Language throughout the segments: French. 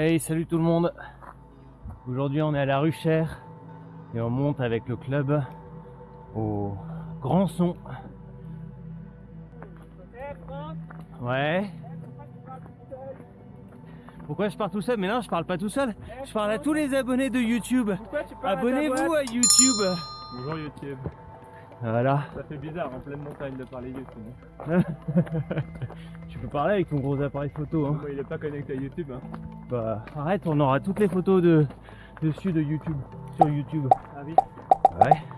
Hey, salut tout le monde. Aujourd'hui, on est à la Ruchère et on monte avec le club au Grand Son. Ouais. Pourquoi je pars tout seul? Mais non, je parle pas tout seul. Je parle à tous les abonnés de YouTube. Abonnez-vous à YouTube. Bonjour YouTube. Voilà. Ça fait bizarre en pleine montagne de parler YouTube. tu peux parler avec ton gros appareil photo. Hein. Moi, il est pas connecté à YouTube. Hein. Bah arrête, on aura toutes les photos de dessus de YouTube sur YouTube. Ah oui Ouais.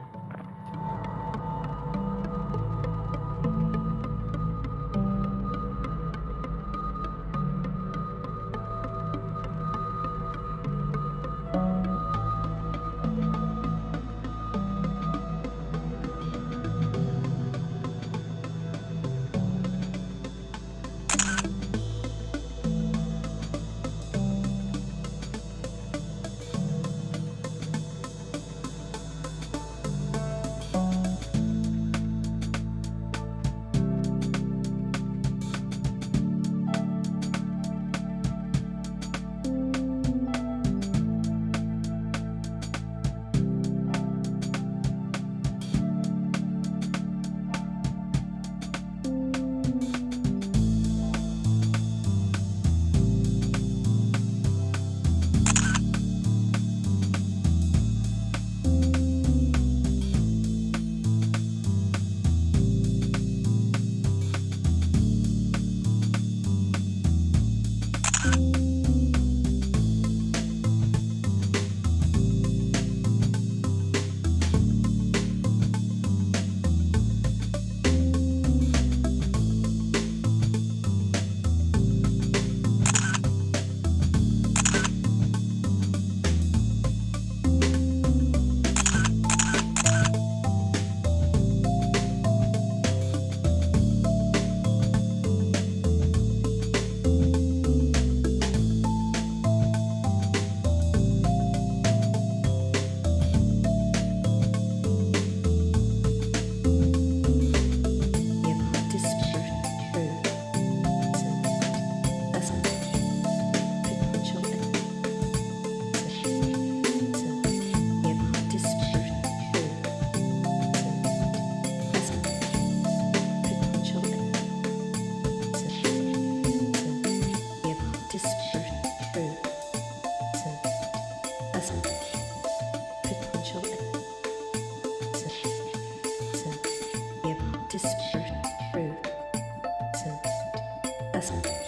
us.